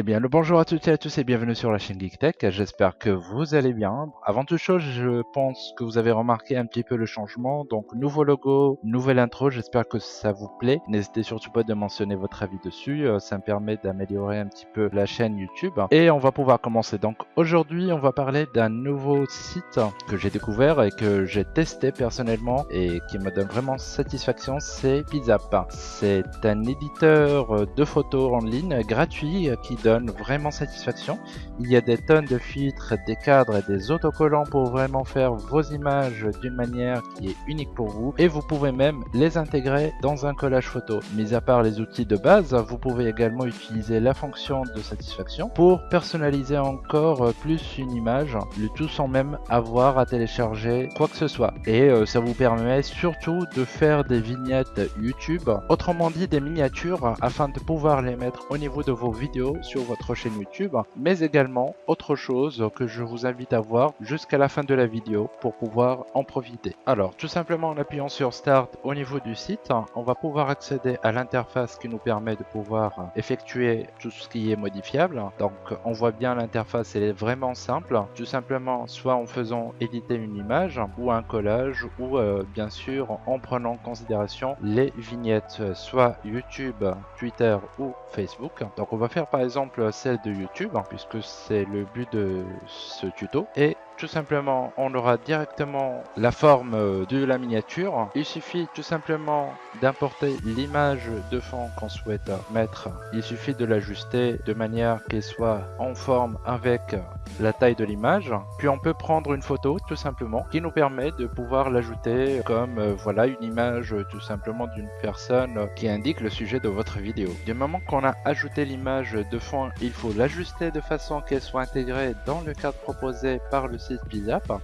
Eh bien, le bonjour à toutes et à tous et bienvenue sur la chaîne Geek Tech. J'espère que vous allez bien. Avant toute chose, je pense que vous avez remarqué un petit peu le changement. Donc, nouveau logo, nouvelle intro. J'espère que ça vous plaît. N'hésitez surtout pas de mentionner votre avis dessus. Euh, ça me permet d'améliorer un petit peu la chaîne YouTube. Et on va pouvoir commencer. Donc, aujourd'hui, on va parler d'un nouveau site que j'ai découvert et que j'ai testé personnellement et qui me donne vraiment satisfaction. C'est Pizzap. C'est un éditeur de photos en ligne gratuit qui donne vraiment satisfaction. Il y a des tonnes de filtres, des cadres et des autocollants pour vraiment faire vos images d'une manière qui est unique pour vous et vous pouvez même les intégrer dans un collage photo. Mis à part les outils de base, vous pouvez également utiliser la fonction de satisfaction pour personnaliser encore plus une image, le tout sans même avoir à télécharger quoi que ce soit. Et euh, ça vous permet surtout de faire des vignettes YouTube, autrement dit des miniatures afin de pouvoir les mettre au niveau de vos vidéos sur votre chaîne YouTube, mais également autre chose que je vous invite à voir jusqu'à la fin de la vidéo pour pouvoir en profiter. Alors, tout simplement en appuyant sur Start au niveau du site, on va pouvoir accéder à l'interface qui nous permet de pouvoir effectuer tout ce qui est modifiable. Donc, on voit bien l'interface, elle est vraiment simple. Tout simplement, soit en faisant éditer une image ou un collage ou euh, bien sûr en prenant en considération les vignettes, soit YouTube, Twitter ou Facebook. Donc, on va faire par exemple celle de YouTube, hein, puisque c'est le but de ce tuto. Et tout simplement, on aura directement la forme euh, de la miniature. Il suffit tout simplement d'importer l'image de fond qu'on souhaite mettre. Il suffit de l'ajuster de manière qu'elle soit en forme avec la taille de l'image. Puis on peut prendre une photo tout simplement qui nous permet de pouvoir l'ajouter comme euh, voilà une image tout simplement d'une personne qui indique le sujet de votre vidéo. Du moment qu'on a ajouté l'image de fond, il faut l'ajuster de façon qu'elle soit intégrée dans le cadre proposé par le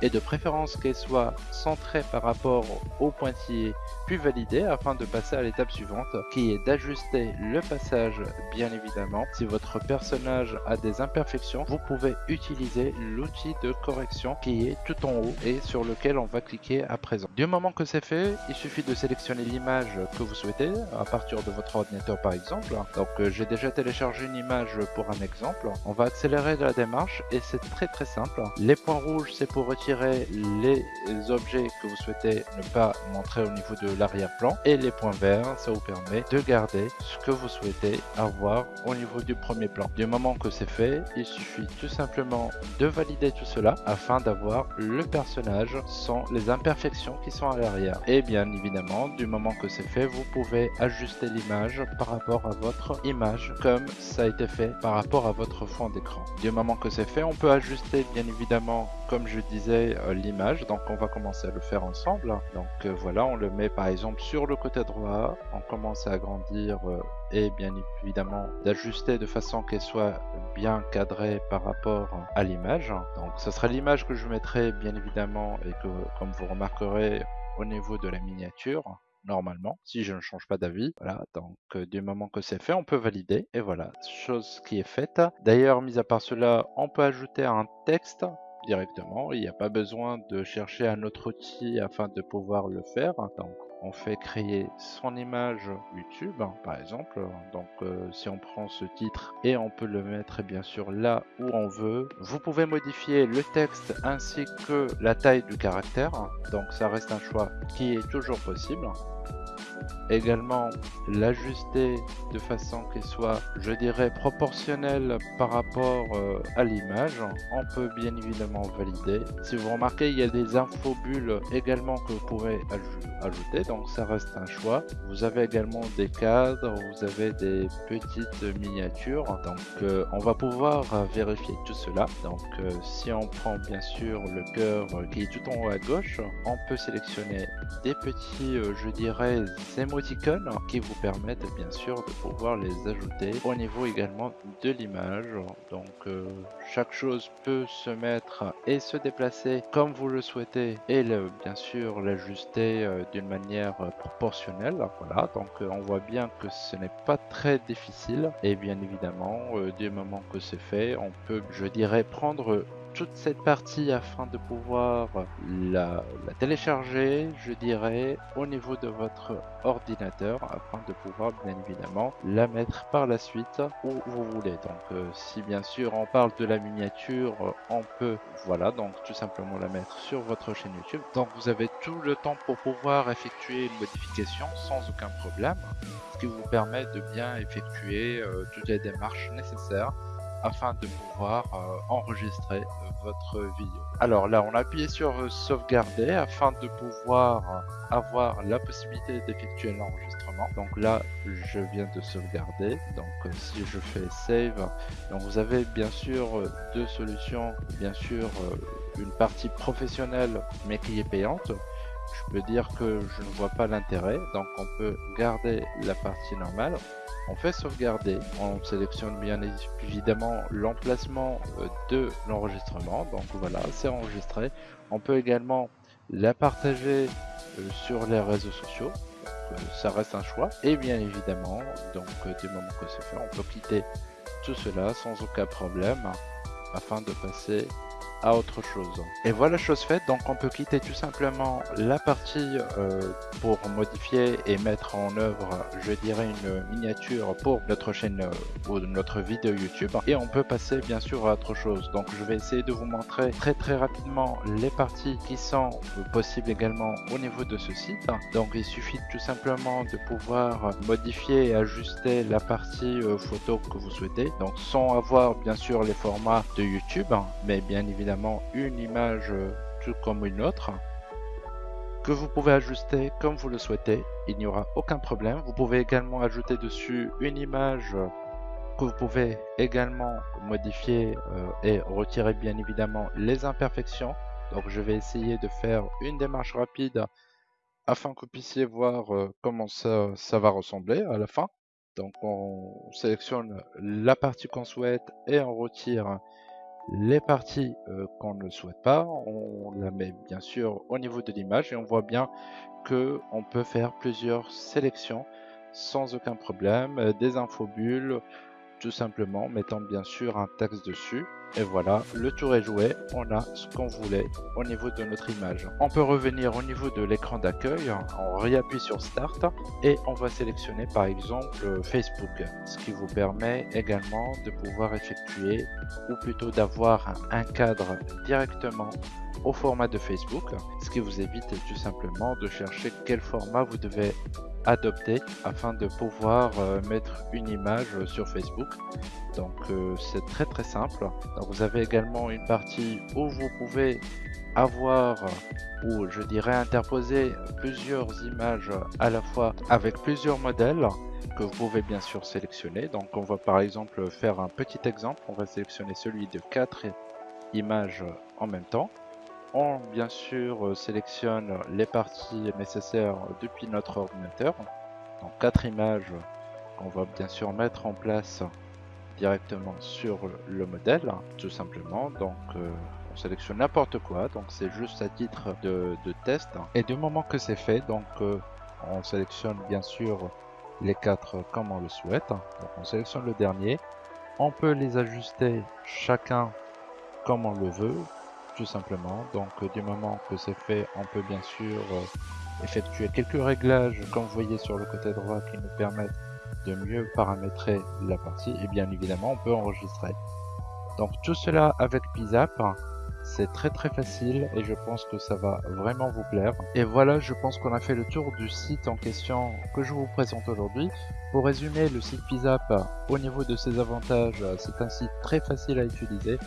et de préférence qu'elle soit centrée par rapport au pointillé puis validée afin de passer à l'étape suivante qui est d'ajuster le passage bien évidemment. Si votre personnage a des imperfections, vous pouvez utiliser l'outil de correction qui est tout en haut et sur lequel on va cliquer à présent. Du moment que c'est fait, il suffit de sélectionner l'image que vous souhaitez à partir de votre ordinateur par exemple. Donc euh, j'ai déjà téléchargé une image pour un exemple. On va accélérer la démarche et c'est très très simple. Les points rouges c'est pour retirer les objets que vous souhaitez ne pas montrer au niveau de l'arrière-plan. Et les points verts, ça vous permet de garder ce que vous souhaitez avoir au niveau du premier plan. Du moment que c'est fait, il suffit tout simplement de valider tout cela afin d'avoir le personnage sans les imperfections qui sont à l'arrière. Et bien évidemment, du moment que c'est fait, vous pouvez ajuster l'image par rapport à votre image comme ça a été fait par rapport à votre fond d'écran. Du moment que c'est fait, on peut ajuster bien évidemment comme je disais, euh, l'image. Donc on va commencer à le faire ensemble. Donc euh, voilà, on le met par exemple sur le côté droit. On commence à agrandir euh, et bien évidemment d'ajuster de façon qu'elle soit bien cadrée par rapport à l'image. Donc ce sera l'image que je mettrai bien évidemment et que comme vous remarquerez au niveau de la miniature normalement, si je ne change pas d'avis. Voilà, donc du moment que c'est fait, on peut valider. Et voilà, chose qui est faite. D'ailleurs, mis à part cela, on peut ajouter un texte directement. Il n'y a pas besoin de chercher un autre outil afin de pouvoir le faire. Donc on fait créer son image YouTube par exemple. Donc euh, si on prend ce titre et on peut le mettre bien sûr là où on veut. Vous pouvez modifier le texte ainsi que la taille du caractère. Donc ça reste un choix qui est toujours possible également l'ajuster de façon qu'elle soit, je dirais, proportionnelle par rapport euh, à l'image. On peut bien évidemment valider. Si vous remarquez, il y a des infobules également que vous pouvez ajouter, donc ça reste un choix. Vous avez également des cadres, vous avez des petites miniatures, donc euh, on va pouvoir euh, vérifier tout cela. Donc si on prend bien sûr le cœur qui est tout en haut à gauche, on peut sélectionner des petits, je dirais, émoticônes qui vous permettent bien sûr de pouvoir les ajouter au niveau également de l'image. Donc euh, chaque chose peut se mettre et se déplacer comme vous le souhaitez et le, bien sûr l'ajuster euh, d'une manière proportionnelle. Voilà, donc euh, on voit bien que ce n'est pas très difficile et bien évidemment du moment que c'est fait, on peut, je dirais, prendre toute cette partie afin de pouvoir la, télécharger, je dirais, au niveau de votre ordinateur afin de pouvoir bien évidemment la mettre par la suite où vous voulez. Donc euh, si bien sûr on parle de la miniature, on peut, voilà, donc tout simplement la mettre sur votre chaîne YouTube. Donc vous avez tout le temps pour pouvoir effectuer une modification sans aucun problème, ce qui vous permet de bien effectuer euh, toutes les démarches nécessaires afin de pouvoir euh, enregistrer euh, votre vidéo. Alors là, on a appuyé sur euh, sauvegarder afin de pouvoir avoir la possibilité d'effectuer l'enregistrement. Donc là, je viens de sauvegarder. Donc si je fais save, donc vous avez bien sûr deux solutions. Bien sûr, une partie professionnelle mais qui est payante je peux dire que je ne vois pas l'intérêt. Donc on peut garder la partie normale. On fait sauvegarder. On sélectionne bien évidemment l'emplacement euh, de l'enregistrement. Donc voilà, c'est enregistré. On peut également la partager euh, sur les réseaux sociaux. Euh, ça reste un choix. Et bien évidemment, donc du moment que c'est fait, on peut quitter tout cela sans aucun problème afin de passer autre chose. Et voilà chose faite, donc on peut quitter tout simplement la partie euh, pour modifier et mettre en œuvre, je dirais, une miniature pour notre chaîne euh, ou notre vidéo YouTube. Et on peut passer bien sûr à autre chose. Donc je vais essayer de vous montrer très très rapidement les parties qui sont possibles également au niveau de ce site. Donc il suffit tout simplement de pouvoir modifier et ajuster la partie euh, photo que vous souhaitez. Donc sans avoir bien sûr les formats de YouTube, mais bien évidemment une image euh, tout comme une autre que vous pouvez ajuster comme vous le souhaitez. Il n'y aura aucun problème. Vous pouvez également ajouter dessus une image que vous pouvez également modifier euh, et retirer bien évidemment les imperfections. Donc je vais essayer de faire une démarche rapide afin que vous puissiez voir euh, comment ça, ça va ressembler à la fin. Donc on sélectionne la partie qu'on souhaite et on retire les parties euh, qu'on ne souhaite pas, on la met bien sûr au niveau de l'image et on voit bien que on peut faire plusieurs sélections sans aucun problème, euh, des infobules, tout simplement mettant bien sûr un texte dessus et voilà, le tour est joué, on a ce qu'on voulait au niveau de notre image. On peut revenir au niveau de l'écran d'accueil, on réappuie sur Start et on va sélectionner par exemple Facebook, ce qui vous permet également de pouvoir effectuer ou plutôt d'avoir un cadre directement au format de Facebook, ce qui vous évite tout simplement de chercher quel format vous devez adopter afin de pouvoir euh, mettre une image sur Facebook. Donc euh, c'est très très simple. Vous avez également une partie où vous pouvez avoir ou je dirais interposer plusieurs images à la fois avec plusieurs modèles que vous pouvez bien sûr sélectionner. Donc on va par exemple faire un petit exemple. On va sélectionner celui de quatre images en même temps. On bien sûr sélectionne les parties nécessaires depuis notre ordinateur. Donc quatre images qu'on va bien sûr mettre en place directement sur le modèle, tout simplement. Donc euh, on sélectionne n'importe quoi, donc c'est juste à titre de, test. Et du moment que c'est fait, donc euh, on sélectionne bien sûr les quatre comme on le souhaite. Donc on sélectionne le dernier. On peut les ajuster chacun comme on le veut tout simplement. Donc du moment que c'est fait, on peut bien sûr euh, effectuer quelques réglages comme vous voyez sur le côté droit qui nous permettent de mieux paramétrer la partie et bien évidemment on peut enregistrer. Donc tout cela avec Pizap, c'est très très facile et je pense que ça va vraiment vous plaire. Et voilà, je pense qu'on a fait le tour du site en question que je vous présente aujourd'hui. Pour résumer, le site Pizap, au niveau de ses avantages, c'est un site très facile à utiliser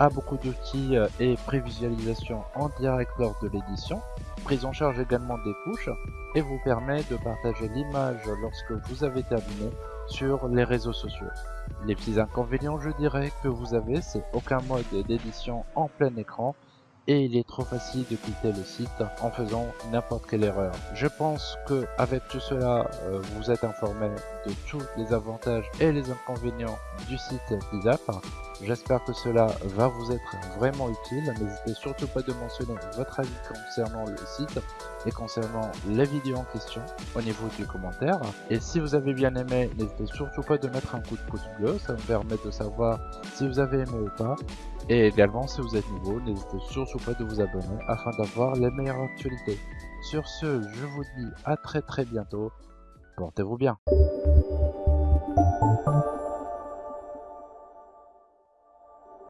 a beaucoup d'outils euh, et prévisualisation en direct lors de l'édition, prise en charge également des couches et vous permet de partager l'image lorsque vous avez terminé sur les réseaux sociaux. Les petits inconvénients je dirais que vous avez c'est aucun mode d'édition en plein écran et il est trop facile de quitter le site en faisant n'importe quelle erreur. Je pense que avec tout cela, euh, vous êtes informé de tous les avantages et les inconvénients du site Pizap. J'espère que cela va vous être vraiment utile. N'hésitez surtout pas de mentionner votre avis concernant le site et concernant les vidéos en question au niveau du commentaire. Et si vous avez bien aimé, n'hésitez surtout pas de mettre un coup de pouce bleu, ça me permet de savoir si vous avez aimé ou pas. Et également, si vous êtes nouveau, n'hésitez surtout pas de vous abonner afin d'avoir les meilleures actualités. Sur ce, je vous dis à très très bientôt. Portez-vous bien.